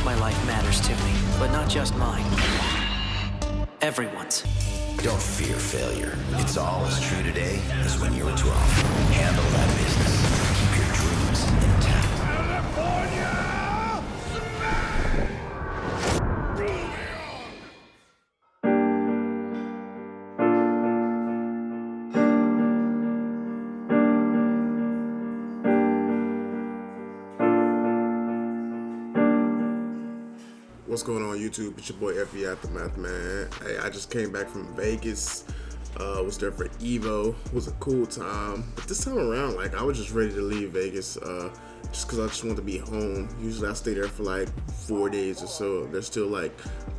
course my life matters to me, but not just mine. Everyone's. Don't fear failure. It's all as true today as when you were 12. Handle that business. What's going on YouTube? It's your boy FB Aftermath, man. Hey, I just came back from Vegas. Uh, was there for Evo. It was a cool time. But this time around, like, I was just ready to leave Vegas uh, just because I just want to be home. Usually I stay there for like four days or so. There's still like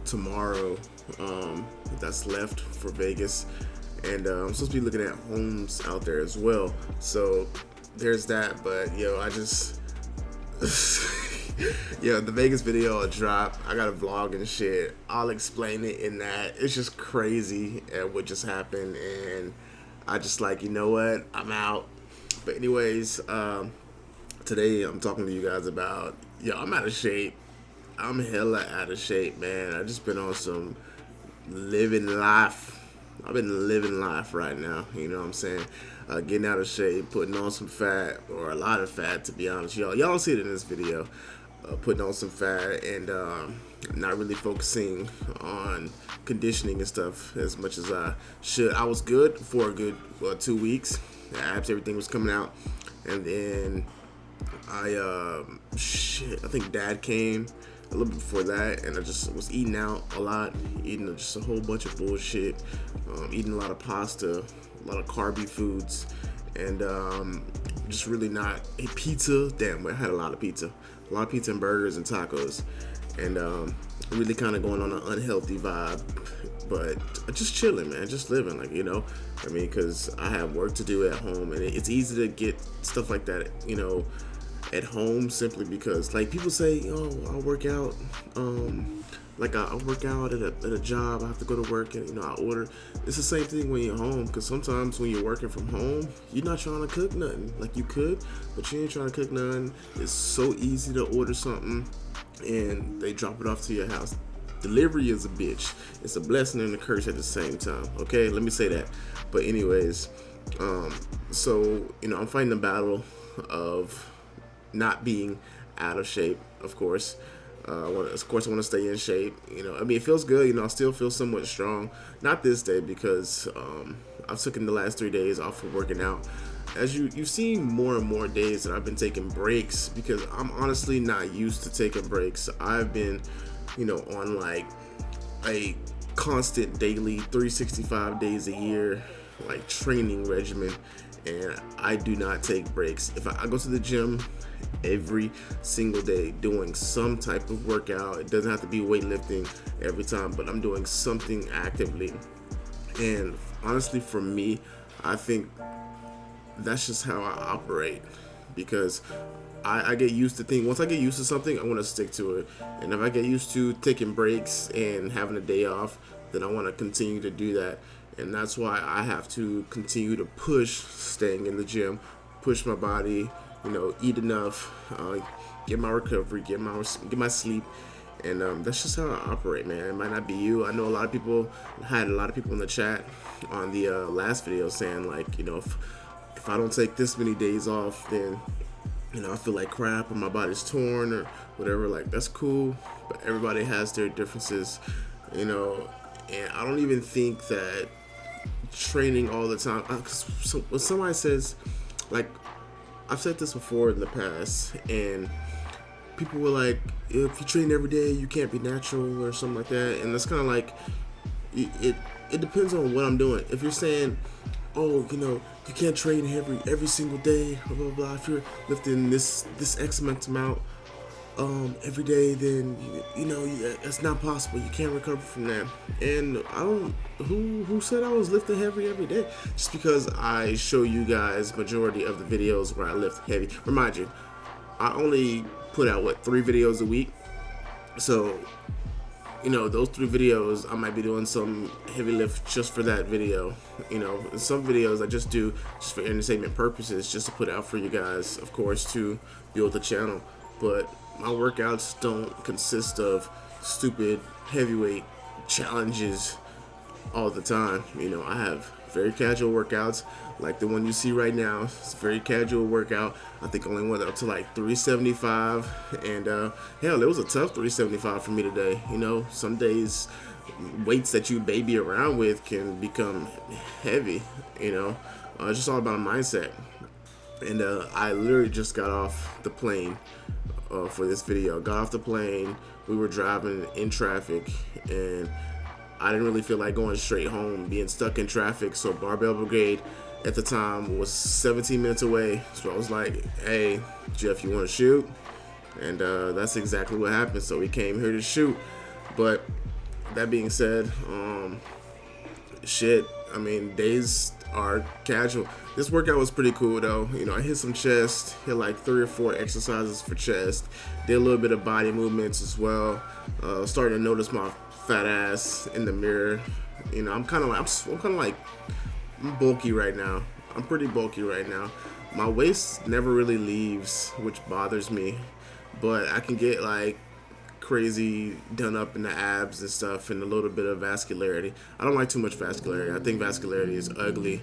tomorrow um, that's left for Vegas. And uh, I'm supposed to be looking at homes out there as well. So there's that. But, yo, I just... yeah, the Vegas video will drop. I got a vlog and shit. I'll explain it in that. It's just crazy at what just happened, and I just like, you know what? I'm out. But anyways, um, today I'm talking to you guys about, yo, I'm out of shape. I'm hella out of shape, man. I just been on some living life. I've been living life right now. You know what I'm saying? Uh, getting out of shape, putting on some fat, or a lot of fat, to be honest, y'all. Y'all see it in this video. Uh, putting on some fat and um, not really focusing on conditioning and stuff as much as I should. I was good for a good well, two weeks. Abs, everything was coming out, and then I uh, shit. I think Dad came a little bit before that, and I just was eating out a lot, eating just a whole bunch of bullshit, um, eating a lot of pasta, a lot of carby foods, and um, just really not a pizza. Damn, I had a lot of pizza, a lot of pizza and burgers and tacos, and um, really kind of going on an unhealthy vibe. But just chilling, man, just living, like you know. I mean, because I have work to do at home, and it's easy to get stuff like that, you know, at home simply because, like, people say, "Oh, I'll work out." Um, like I, work out at a, at a job, I have to go to work and you know I order. It's the same thing when you're home because sometimes when you're working from home, you're not trying to cook nothing. Like you could, but you ain't trying to cook nothing. It's so easy to order something and they drop it off to your house. Delivery is a bitch. It's a blessing and a curse at the same time. Okay, let me say that. But anyways, um, so you know I'm fighting the battle of not being out of shape, of course. Uh, wanna, of course, I want to stay in shape. You know, I mean, it feels good. You know, I still feel somewhat strong. Not this day because um, I've taken the last three days off for working out. As you you've seen more and more days that I've been taking breaks because I'm honestly not used to taking breaks. I've been, you know, on like a constant daily 365 days a year like training regimen and I do not take breaks. If I, I, go to the gym every single day doing some type of workout, it doesn't have to be weightlifting every time, but I'm doing something actively. And honestly, for me, I think that's just how I operate because I, I, get used to things. Once I get used to something, I want to stick to it. And if I get used to taking breaks and having a day off, then I want to continue to do that and that's why I have to continue to push staying in the gym, push my body, you know, eat enough, uh, get my recovery, get my get my sleep, and um, that's just how I operate, man. It might not be you. I know a lot of people had a lot of people in the chat on the uh, last video saying like, you know, if if I don't take this many days off, then you know I feel like crap or my body's torn or whatever. Like that's cool, but everybody has their differences, you know. And I don't even think that training all the time. Uh, so, when somebody says, like, I've said this before in the past, and people were like, if you train every day, you can't be natural or something like that. And it's kind of like, it, it, it depends on what I'm doing. If you're saying, oh, you know, you can't train every every single day, blah blah blah. If you're lifting this this X amount amount um, every day, then you, know it's not possible. You can't recover from that. And I don't. Who who said I was lifting heavy every day? Just because I show you guys majority of the videos where I lift heavy. Remind you, I only put out what three videos a week. So you know those three videos I might be doing some heavy lift just for that video you know some videos I just do just for entertainment purposes just to put out for you guys of course to build the channel but my workouts don't consist of stupid heavyweight challenges all the time. You know, I have very casual workouts like the one you see right now. It's a very casual workout. I think only went up to like 375 and uh, hell, it was a tough 375 for me today. You know, some days weights that you baby around with can become heavy, you know. Uh, it's just all about a mindset. And uh, I literally just got off the plane uh, for this video. Got off the plane, we were driving in traffic and I didn't really feel like going straight home, being stuck in traffic. So Barbell Brigade at the time was 17 minutes away. So I was like, hey, Jeff, you want to shoot? And uh, that's exactly what happened. So we came here to shoot. But that being said, um, shit, I mean, days are casual. This workout was pretty cool though. You know, I hit some chest, hit like three or four exercises for chest, did a little bit of body movements as well. Uh, starting to notice my fat ass in the mirror. You know, I'm kind of like, I'm, I'm kind of like, I'm bulky right now. I'm pretty bulky right now. My waist never really leaves, which bothers me. But I can get like crazy done up in the abs and stuff and a little bit of vascularity. I don't like too much vascularity. I think vascularity is ugly.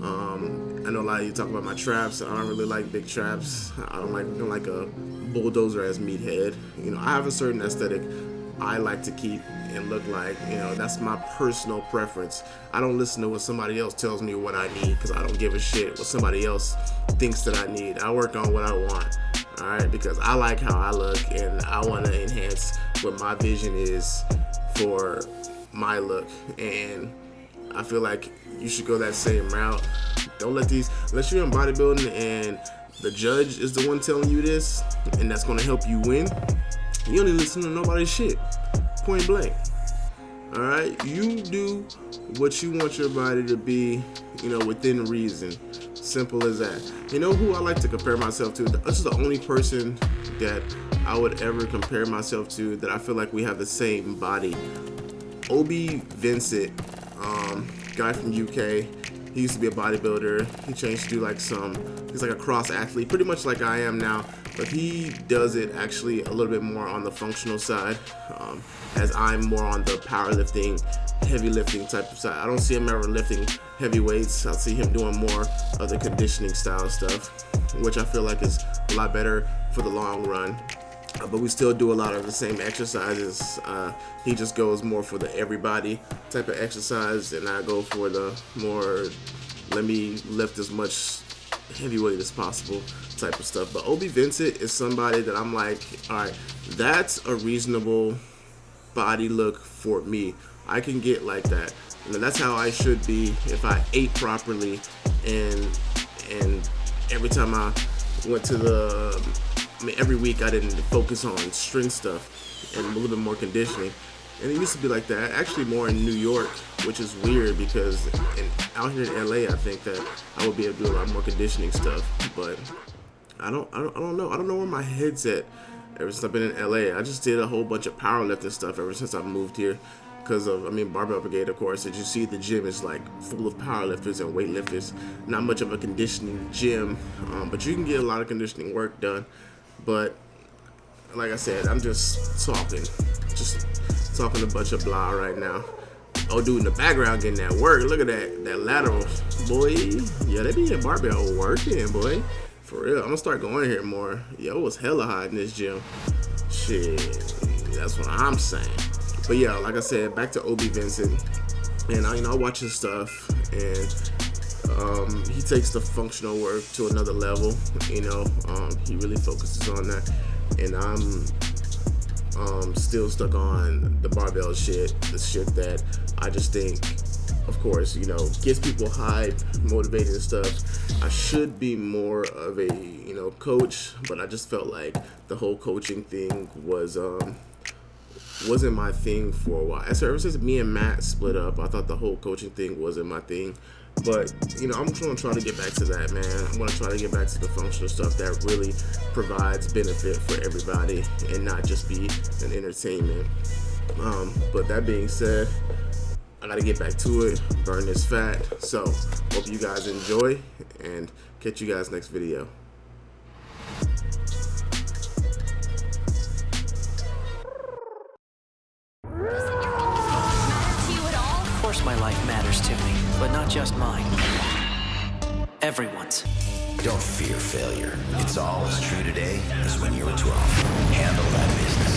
Um, I know a lot of you talk about my traps. I don't really like big traps. I don't like don't like a bulldozer as meathead. You know, I have a certain aesthetic I like to keep and look like. You know, that's my personal preference. I don't listen to what somebody else tells me what I need because I don't give a shit what somebody else thinks that I need. I work on what I want all right because i like how i look and i want to enhance what my vision is for my look. And i feel like you should go that same route. Don't let these unless you're in bodybuilding and the judge is the one telling you this and that's going to help you win you don't to listen to nobody's shit. Point blank. All right you do what you want your body to be you know within reason Simple as that. You know who I like to compare myself to? This is the only person that I would ever compare myself to that I feel like we have the same body. Obi Vincent, um, guy from UK. He used to be a bodybuilder. He changed to do like some, he's like a cross athlete, pretty much like I am now. But he does it actually a little bit more on the functional side, um, as I'm more on the powerlifting heavy lifting type of side. I don't see him ever lifting heavy weights. I see him doing more of the conditioning style stuff, which I feel like is a lot better for the long run. Uh, but we still do a lot of the same exercises. Uh, he just goes more for the everybody type of exercise, and I go for the more let me lift as much heavyweight as possible type of stuff. But Obi Vincent is somebody that I'm like, all right, that's a reasonable body look for me. I can get like that. You know, that's how I should be if I ate properly and and every time I went to the um, I mean every week I didn't focus on strength stuff and a little bit more conditioning. And it used to be like that. Actually more in New York, which is weird because in, out here in LA I think that I would be able to do a lot more conditioning stuff. But I don't I don't, I don't know. I don't know where my head's at ever since I've been in LA. I just did a whole bunch of powerlifting stuff ever since I moved here because of, I mean, Barbell Brigade, of course. As you see, the gym is like full of powerlifters and weightlifters. Not much of a conditioning gym, um, but you can get a lot of conditioning work done. But like I said, I'm just talking, just talking a bunch of blah right now. Oh, dude in the background getting that work. Look at that, that lateral, boy. Yeah, they be in barbell working, boy. For real, I'm gonna start going here more. Yo, it was hella hot in this gym. Shit, that's what I'm saying. But yeah, like I said, back to Obi Vincent, and I, you know, I watch his stuff, and um, he takes the functional work to another level. You know, um, he really focuses on that, and I'm um, still stuck on the barbell shit, the shit that I just think, of course, you know, gets people hyped, motivated and stuff. I should be more of a, you know, coach, but I just felt like the whole coaching thing was, um, wasn't my thing for a while. So ever since me and Matt split up, I thought the whole coaching thing wasn't my thing. But you know, I'm gonna try to get back to that, man. I'm gonna try to get back to the functional stuff that really provides benefit for everybody and not just be an entertainment. Um, but that being said, I gotta get back to it, burn this fat. So hope you guys enjoy and catch you guys next video. Life matters to me, but not just mine. Everyone's. Don't fear failure. It's all as true today as when you were 12. Handle that business.